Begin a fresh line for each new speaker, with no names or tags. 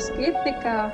скептика